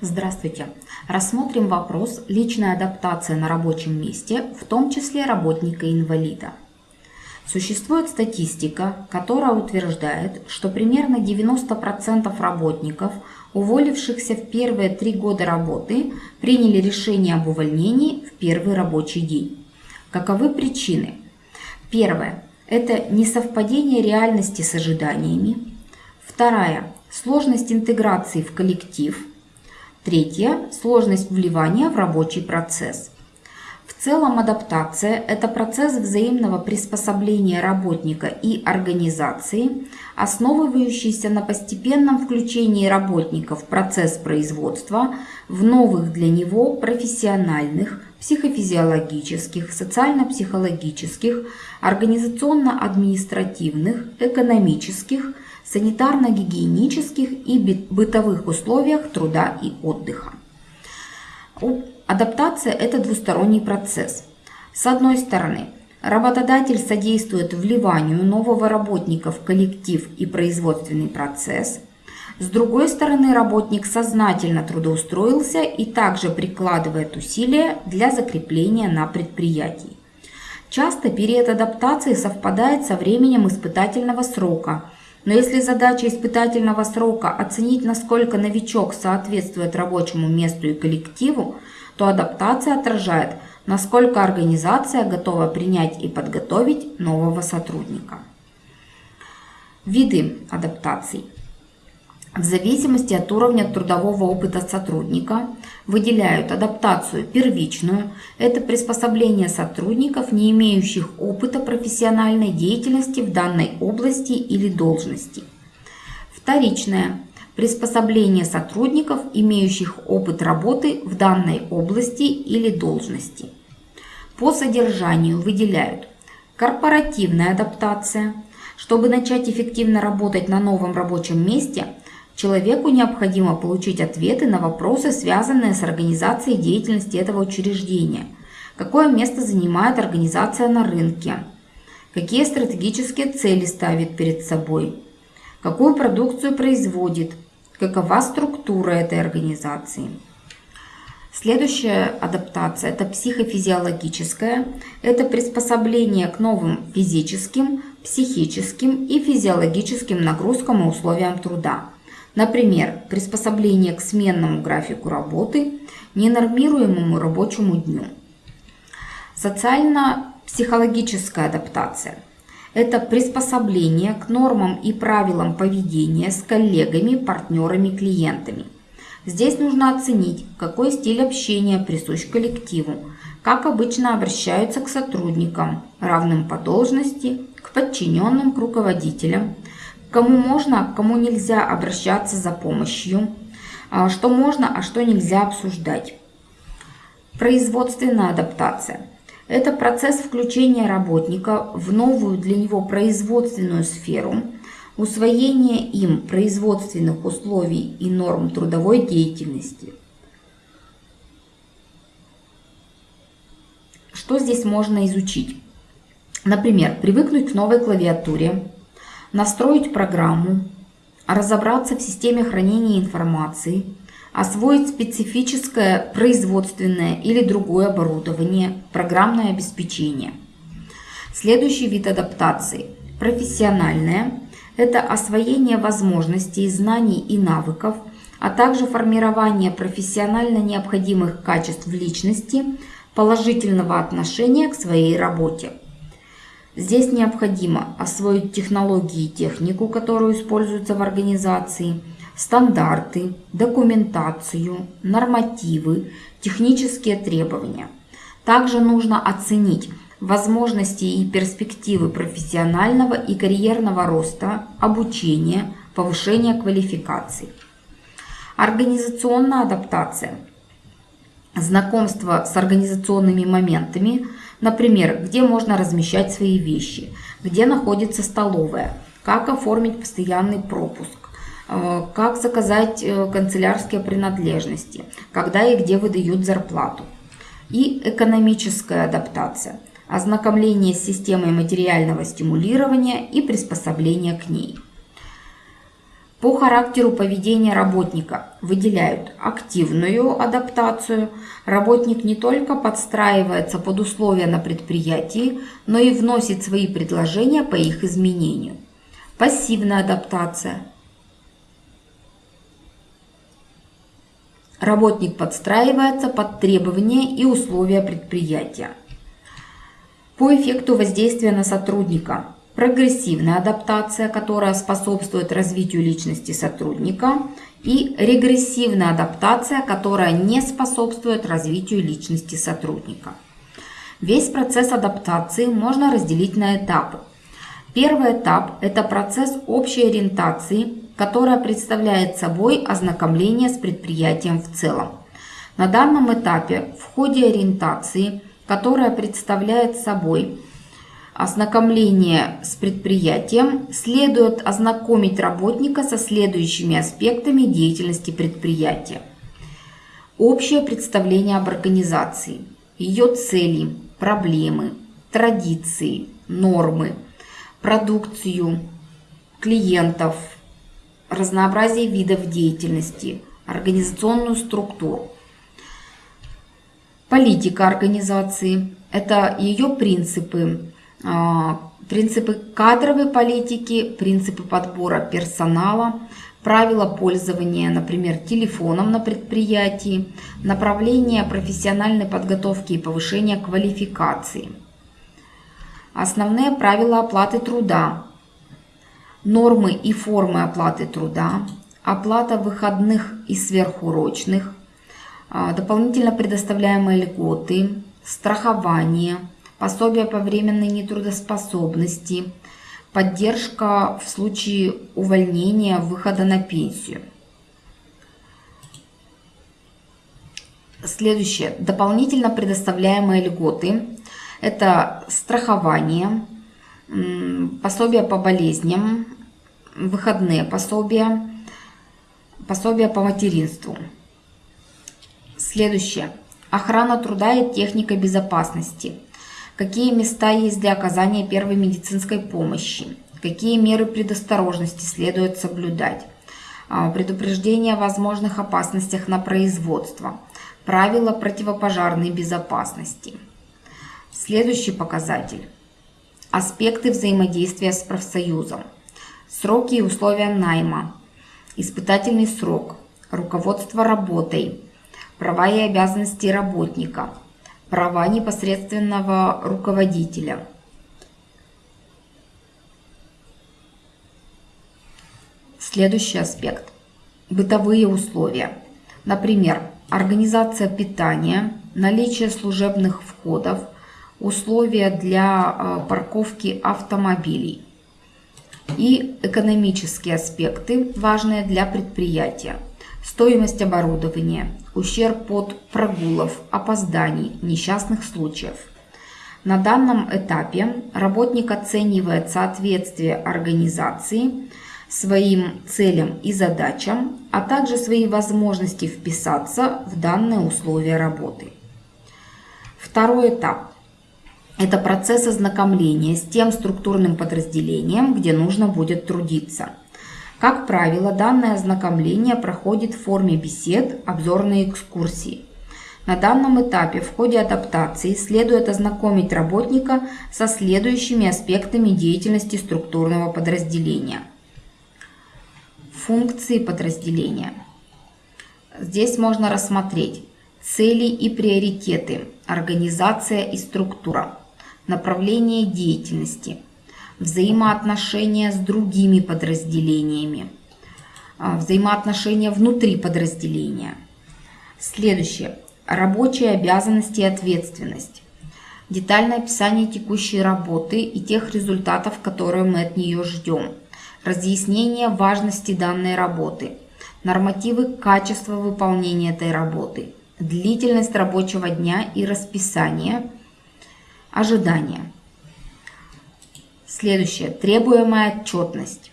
Здравствуйте! Рассмотрим вопрос личная адаптация на рабочем месте, в том числе работника-инвалида. Существует статистика, которая утверждает, что примерно 90% работников, уволившихся в первые три года работы, приняли решение об увольнении в первый рабочий день. Каковы причины? Первое – это несовпадение реальности с ожиданиями. Вторая – сложность интеграции в коллектив – Третье – сложность вливания в рабочий процесс. В целом адаптация – это процесс взаимного приспособления работника и организации, основывающийся на постепенном включении работника в процесс производства в новых для него профессиональных, психофизиологических, социально-психологических, организационно-административных, экономических – санитарно-гигиенических и бытовых условиях труда и отдыха. Адаптация – это двусторонний процесс. С одной стороны, работодатель содействует вливанию нового работника в коллектив и производственный процесс. С другой стороны, работник сознательно трудоустроился и также прикладывает усилия для закрепления на предприятии. Часто период адаптации совпадает со временем испытательного срока – но если задача испытательного срока оценить, насколько новичок соответствует рабочему месту и коллективу, то адаптация отражает, насколько организация готова принять и подготовить нового сотрудника. Виды адаптаций – в зависимости от уровня трудового опыта сотрудника выделяют адаптацию первичную – это приспособление сотрудников, не имеющих опыта профессиональной деятельности в данной области или должности. Вторичное – приспособление сотрудников, имеющих опыт работы в данной области или должности. По содержанию выделяют корпоративная адаптация – чтобы начать эффективно работать на новом рабочем месте, Человеку необходимо получить ответы на вопросы, связанные с организацией деятельности этого учреждения. Какое место занимает организация на рынке? Какие стратегические цели ставит перед собой? Какую продукцию производит? Какова структура этой организации? Следующая адаптация – это психофизиологическая. Это приспособление к новым физическим, психическим и физиологическим нагрузкам и условиям труда. Например, приспособление к сменному графику работы, ненормируемому рабочему дню. Социально-психологическая адаптация – это приспособление к нормам и правилам поведения с коллегами, партнерами, клиентами. Здесь нужно оценить, какой стиль общения присущ коллективу, как обычно обращаются к сотрудникам, равным по должности, к подчиненным, к руководителям – кому можно, к кому нельзя обращаться за помощью, а, что можно, а что нельзя обсуждать. Производственная адаптация. Это процесс включения работника в новую для него производственную сферу, усвоение им производственных условий и норм трудовой деятельности. Что здесь можно изучить? Например, привыкнуть к новой клавиатуре, настроить программу, разобраться в системе хранения информации, освоить специфическое производственное или другое оборудование, программное обеспечение. Следующий вид адаптации – профессиональная. Это освоение возможностей, знаний и навыков, а также формирование профессионально необходимых качеств личности, положительного отношения к своей работе. Здесь необходимо освоить технологии и технику, которую используются в организации, стандарты, документацию, нормативы, технические требования. Также нужно оценить возможности и перспективы профессионального и карьерного роста, обучения, повышения квалификации. Организационная адаптация. Знакомство с организационными моментами – Например, где можно размещать свои вещи, где находится столовая, как оформить постоянный пропуск, э, как заказать э, канцелярские принадлежности, когда и где выдают зарплату. И экономическая адаптация, ознакомление с системой материального стимулирования и приспособление к ней. По характеру поведения работника выделяют активную адаптацию. Работник не только подстраивается под условия на предприятии, но и вносит свои предложения по их изменению. Пассивная адаптация. Работник подстраивается под требования и условия предприятия. По эффекту воздействия на сотрудника – прогрессивная адаптация, которая способствует развитию личности сотрудника, и регрессивная адаптация, которая не способствует развитию личности сотрудника. Весь процесс адаптации можно разделить на этапы. Первый этап – это процесс общей ориентации, которая представляет собой ознакомление с предприятием в целом. На данном этапе в ходе ориентации, которая представляет собой ознакомление с предприятием следует ознакомить работника со следующими аспектами деятельности предприятия. Общее представление об организации, ее цели, проблемы, традиции, нормы, продукцию, клиентов, разнообразие видов деятельности, организационную структуру. Политика организации – это ее принципы, принципы кадровой политики, принципы подбора персонала, правила пользования, например, телефоном на предприятии, направление профессиональной подготовки и повышения квалификации. Основные правила оплаты труда, нормы и формы оплаты труда, оплата выходных и сверхурочных, а, дополнительно предоставляемые льготы, страхование – пособие по временной нетрудоспособности, поддержка в случае увольнения, выхода на пенсию. Следующее. Дополнительно предоставляемые льготы. Это страхование, пособие по болезням, выходные пособия, пособие по материнству. Следующее. Охрана труда и техника безопасности какие места есть для оказания первой медицинской помощи, какие меры предосторожности следует соблюдать, а, предупреждение о возможных опасностях на производство, правила противопожарной безопасности. Следующий показатель. Аспекты взаимодействия с профсоюзом. Сроки и условия найма. Испытательный срок. Руководство работой. Права и обязанности работника – права непосредственного руководителя. Следующий аспект. Бытовые условия. Например, организация питания, наличие служебных входов, условия для э, парковки автомобилей и экономические аспекты, важные для предприятия. Стоимость оборудования, ущерб от прогулов, опозданий, несчастных случаев. На данном этапе работник оценивает соответствие организации своим целям и задачам, а также свои возможности вписаться в данные условия работы. Второй этап – это процесс ознакомления с тем структурным подразделением, где нужно будет трудиться – как правило, данное ознакомление проходит в форме бесед, обзорной экскурсии. На данном этапе в ходе адаптации следует ознакомить работника со следующими аспектами деятельности структурного подразделения. Функции подразделения. Здесь можно рассмотреть цели и приоритеты, организация и структура, направление деятельности – взаимоотношения с другими подразделениями, а, взаимоотношения внутри подразделения. Следующее. Рабочие обязанности и ответственность. Детальное описание текущей работы и тех результатов, которые мы от нее ждем. Разъяснение важности данной работы. Нормативы качества выполнения этой работы. Длительность рабочего дня и расписание. Ожидания. Следующее. Требуемая отчетность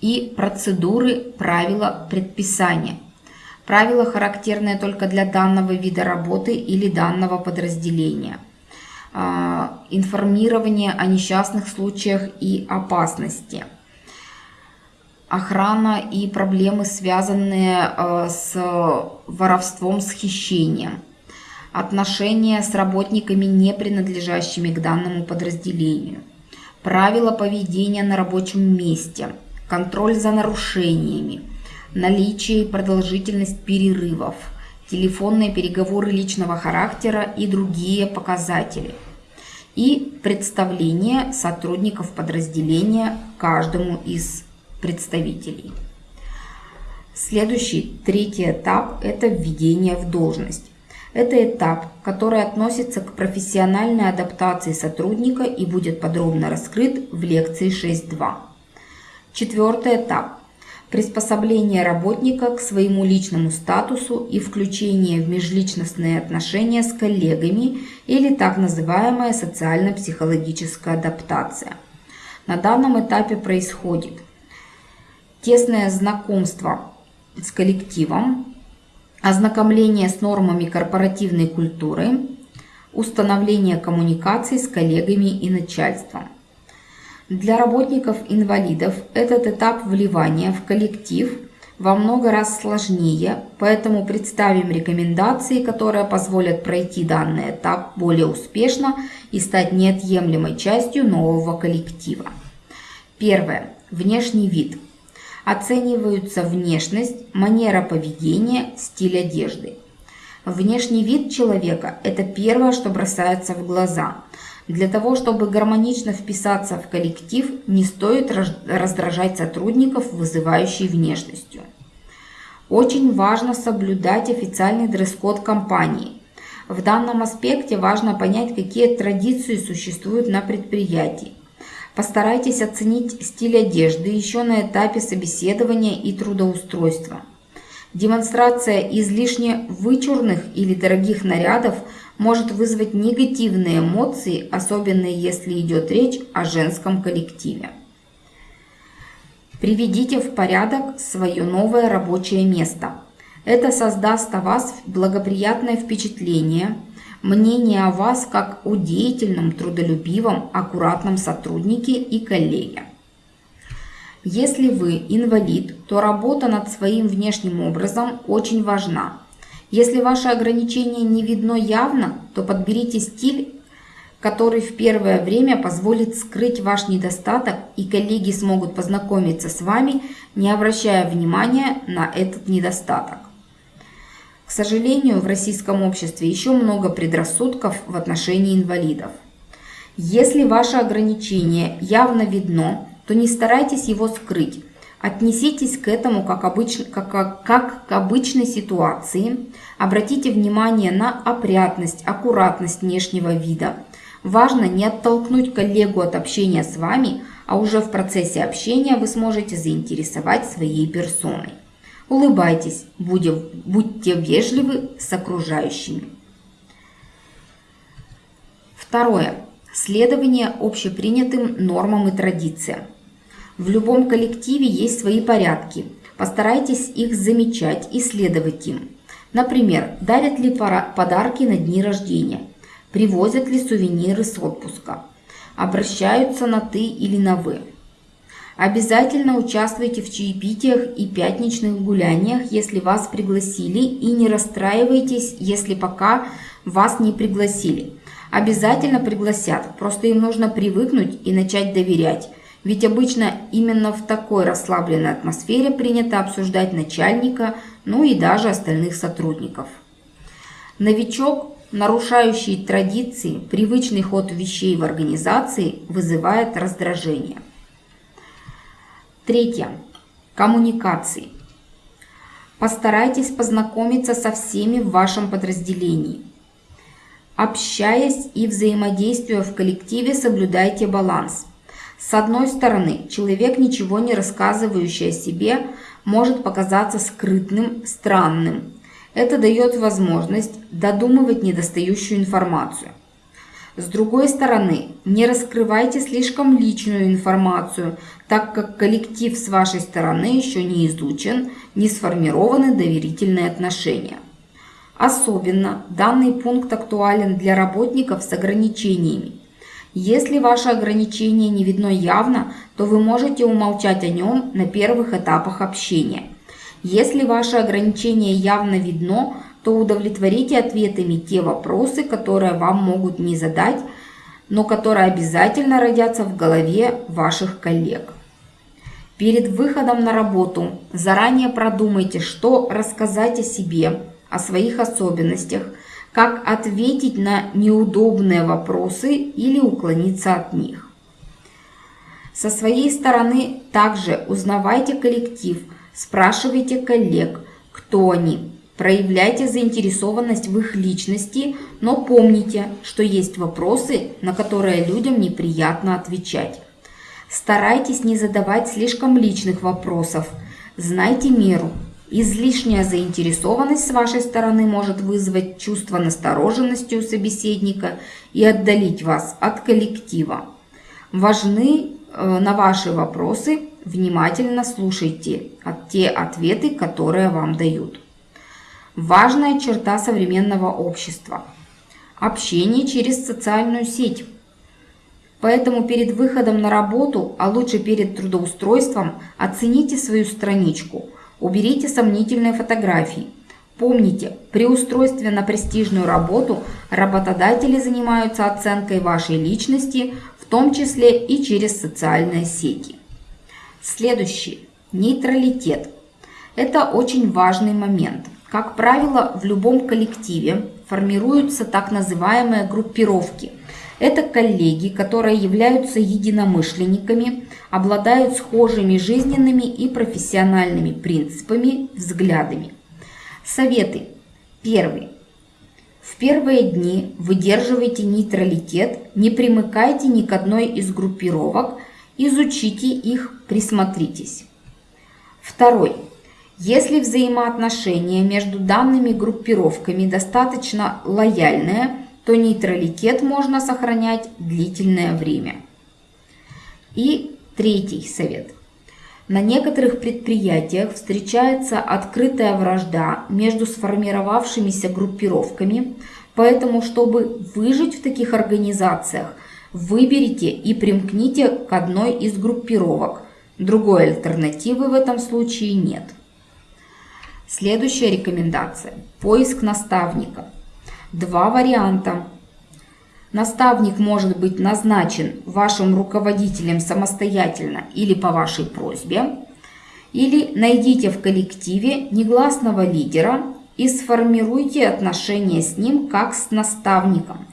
и процедуры, правила, предписания. Правила характерные только для данного вида работы или данного подразделения. А, информирование о несчастных случаях и опасности. охрана и проблемы, связанные э, с воровством, с хищением, отношения с работниками, не принадлежащими к данному подразделению, правила поведения на рабочем месте, контроль за нарушениями, наличие и продолжительность перерывов, телефонные переговоры личного характера и другие показатели – и представление сотрудников подразделения каждому из представителей. Следующий, третий этап – это введение в должность. Это этап, который относится к профессиональной адаптации сотрудника и будет подробно раскрыт в лекции 6.2. Четвертый этап приспособление работника к своему личному статусу и включение в межличностные отношения с коллегами или так называемая социально-психологическая адаптация. На данном этапе происходит тесное знакомство с коллективом, ознакомление с нормами корпоративной культуры, установление коммуникаций с коллегами и начальством. Для работников-инвалидов этот этап вливания в коллектив во много раз сложнее, поэтому представим рекомендации, которые позволят пройти данный этап более успешно и стать неотъемлемой частью нового коллектива. Первое. Внешний вид. Оцениваются внешность, манера поведения, стиль одежды. Внешний вид человека – это первое, что бросается в глаза – для того, чтобы гармонично вписаться в коллектив, не стоит раздражать сотрудников, вызывающей внешностью. Очень важно соблюдать официальный дресс-код компании. В данном аспекте важно понять, какие традиции существуют на предприятии. Постарайтесь оценить стиль одежды еще на этапе собеседования и трудоустройства. Демонстрация излишне вычурных или дорогих нарядов – может вызвать негативные эмоции, особенно если идет речь о женском коллективе. Приведите в порядок свое новое рабочее место. Это создаст о вас благоприятное впечатление, мнение о вас как о деятельном, трудолюбивом, аккуратном сотруднике и коллеге. Если вы инвалид, то работа над своим внешним образом очень важна – если ваше ограничение не видно явно, то подберите стиль, который в первое время позволит скрыть ваш недостаток, и коллеги смогут познакомиться с вами, не обращая внимания на этот недостаток. Сожалению, в российском обществе еще много предрассудков в отношении инвалидов. Если ваше ограничение явно видно, то не старайтесь его скрыть, Отнеситесь к этому как, обыч, как, как, как к обычной ситуации. Обратите внимание на опрятность, аккуратность внешнего вида. Важно не оттолкнуть коллегу от общения с вами, а уже в процессе общения вы сможете заинтересовать своей персоной. Улыбайтесь, будьте, будьте вежливы с окружающими. Второе. Следование общепринятым нормам и традициям. В любом коллективе есть свои порядки. Постарайтесь их замечать и следовать им. Например, дарят ли подарки на дни рождения, привозят ли сувениры с отпуска, обращаются на «ты» или на «вы». Обязательно участвуйте в чаепитиях и пятничных гуляниях, если вас пригласили, и не расстраивайтесь, если пока вас не пригласили. Обязательно пригласят, просто им нужно привыкнуть и начать доверять – ведь обычно именно в такой расслабленной атмосфере принято обсуждать начальника, ну и даже остальных сотрудников. Новичок, нарушающий традиции, привычный ход вещей в организации, вызывает раздражение. Третье. Коммуникации. Постарайтесь познакомиться со всеми в вашем подразделении. Общаясь и взаимодействуя в коллективе, соблюдайте баланс – с одной стороны, человек, ничего не рассказывающий о себе, может показаться скрытным, странным. Это дает возможность додумывать недостающую информацию. С другой стороны, не раскрывайте слишком личную информацию, так как коллектив с вашей стороны еще не изучен, не сформированы доверительные отношения. Особенно данный пункт актуален для работников с ограничениями, Если ваше ограничение не видно явно, то вы можете умолчать о нем на первых этапах общения. Если ваше ограничение явно видно, то удовлетворите ответами те вопросы, которые вам могут не задать, но которые обязательно родятся в голове ваших коллег. Перед выходом на работу заранее продумайте, что рассказать о себе, о своих особенностях, как ответить на неудобные вопросы или уклониться от них. Со своей стороны также узнавайте коллектив, спрашивайте коллег, кто они, проявляйте заинтересованность в их личности, но помните, что есть вопросы, на которые людям неприятно отвечать. Старайтесь не задавать слишком личных вопросов. Знайте меру. Излишняя заинтересованность с вашей стороны может вызвать чувство настороженности у собеседника и отдалить вас от коллектива. Важны э, на ваши вопросы, внимательно слушайте те ответы, которые вам дают. Важная черта современного общества – общение через социальную сеть. Поэтому перед выходом на работу, а лучше перед трудоустройством, оцените свою страничку, уберите сомнительные фотографии. Помните, при устройстве на престижную работу работодатели занимаются оценкой вашей личности, в том числе и через социальные сети. Следующий. Нейтралитет. Это очень важный момент. Как правило, в любом коллективе формируются так называемые группировки – это коллеги, которые являются единомышленниками, обладают схожими жизненными и профессиональными принципами, взглядами. Советы. Первый. В первые дни выдерживайте нейтралитет, не примыкайте ни к одной из группировок, изучите их, присмотритесь. Второй. Если взаимоотношения между данными группировками достаточно лояльные, то нейтралитет можно сохранять длительное время. И третий совет. На некоторых предприятиях встречается открытая вражда между сформировавшимися группировками, поэтому, чтобы выжить в таких организациях, выберите и примкните к одной из группировок. Другой альтернативы в этом случае нет. Следующая рекомендация – поиск наставника – два варианта. Наставник может быть назначен вашим руководителем самостоятельно или по вашей просьбе, или найдите в коллективе негласного лидера и сформируйте отношения с ним как с наставником.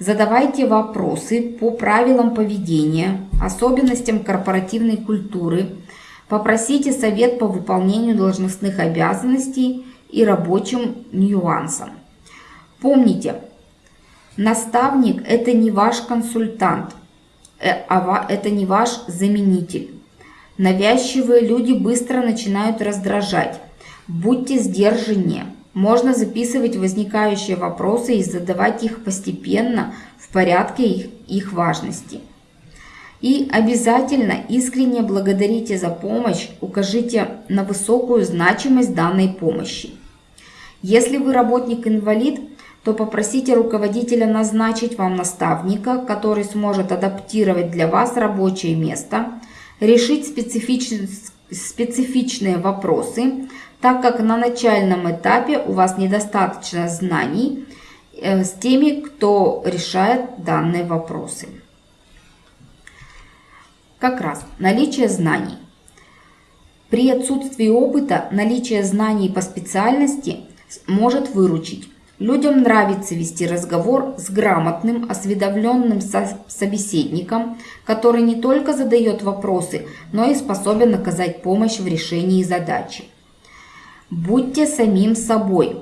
Задавайте вопросы по правилам поведения, особенностям корпоративной культуры, попросите совет по выполнению должностных обязанностей и рабочим нюансам. Помните, наставник – это не ваш консультант, э, а это не ваш заменитель. Навязчивые люди быстро начинают раздражать. Будьте сдержаннее. Можно записывать возникающие вопросы и задавать их постепенно в порядке их, их важности. И обязательно искренне благодарите за помощь, укажите на высокую значимость данной помощи. Если вы работник-инвалид, то попросите руководителя назначить вам наставника, который сможет адаптировать для вас рабочее место, решить специфичные, специфичные вопросы, так как на начальном этапе у вас недостаточно знаний э, с теми, кто решает данные вопросы. Как раз наличие знаний. При отсутствии опыта наличие знаний по специальности может выручить. Людям нравится вести разговор с грамотным, осведомленным собеседником, который не только задает вопросы, но и способен оказать помощь в решении задачи. Будьте самим собой.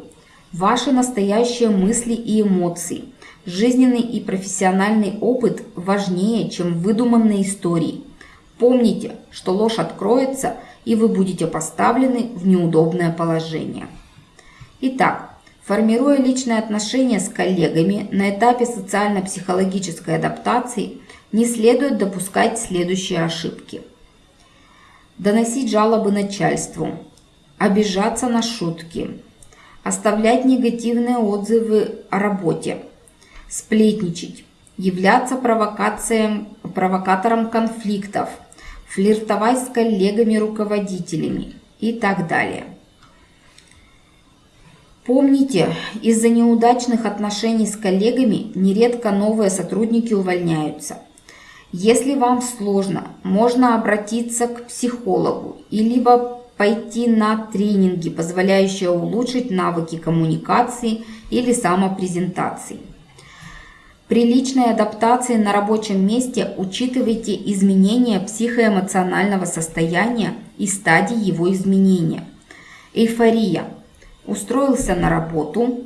Ваши настоящие мысли и эмоции, жизненный и профессиональный опыт важнее, чем выдуманные истории. Помните, что ложь откроется, и вы будете поставлены в неудобное положение. Итак, Формируя личные отношения с коллегами на этапе социально-психологической адаптации, не следует допускать следующие ошибки. Доносить жалобы начальству, обижаться на шутки, оставлять негативные отзывы о работе, сплетничать, являться провокациям, провокатором конфликтов, флиртовать с коллегами-руководителями и так далее. Помните, из-за неудачных отношений с коллегами нередко новые сотрудники увольняются. Если вам сложно, можно обратиться к психологу и либо пойти на тренинги, позволяющие улучшить навыки коммуникации или самопрезентации. При личной адаптации на рабочем месте учитывайте изменения психоэмоционального состояния и стадии его изменения. Эйфория. Устроился на работу,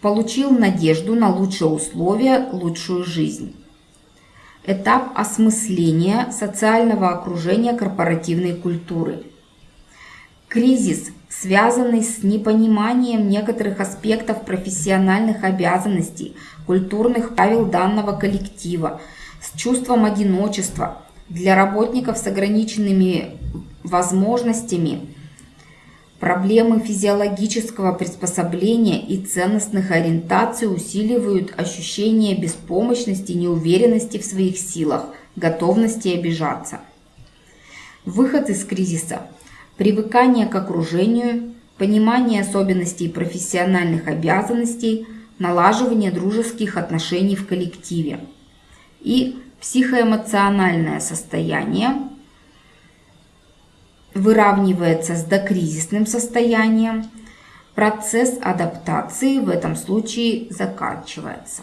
получил надежду на лучшие условия, лучшую жизнь. Этап осмысления социального окружения корпоративной культуры. Кризис, связанный с непониманием некоторых аспектов профессиональных обязанностей, культурных правил данного коллектива, с чувством одиночества для работников с ограниченными возможностями – Проблемы физиологического приспособления и ценностных ориентаций усиливают ощущение беспомощности, неуверенности в своих силах, готовности обижаться. Выход из кризиса. Привыкание к окружению, понимание особенностей профессиональных обязанностей, налаживание дружеских отношений в коллективе. И психоэмоциональное состояние – выравнивается с докризисным состоянием, процесс адаптации в этом случае заканчивается.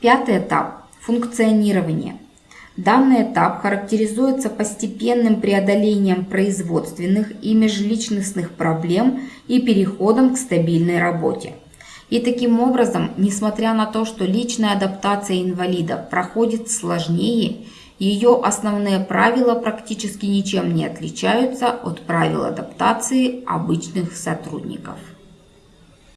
Пятый этап – функционирование. Данный этап характеризуется постепенным преодолением производственных и межличностных проблем и переходом к стабильной работе. И таким образом, несмотря на то, что личная адаптация инвалида проходит сложнее ее основные правила практически ничем не отличаются от правил адаптации обычных сотрудников.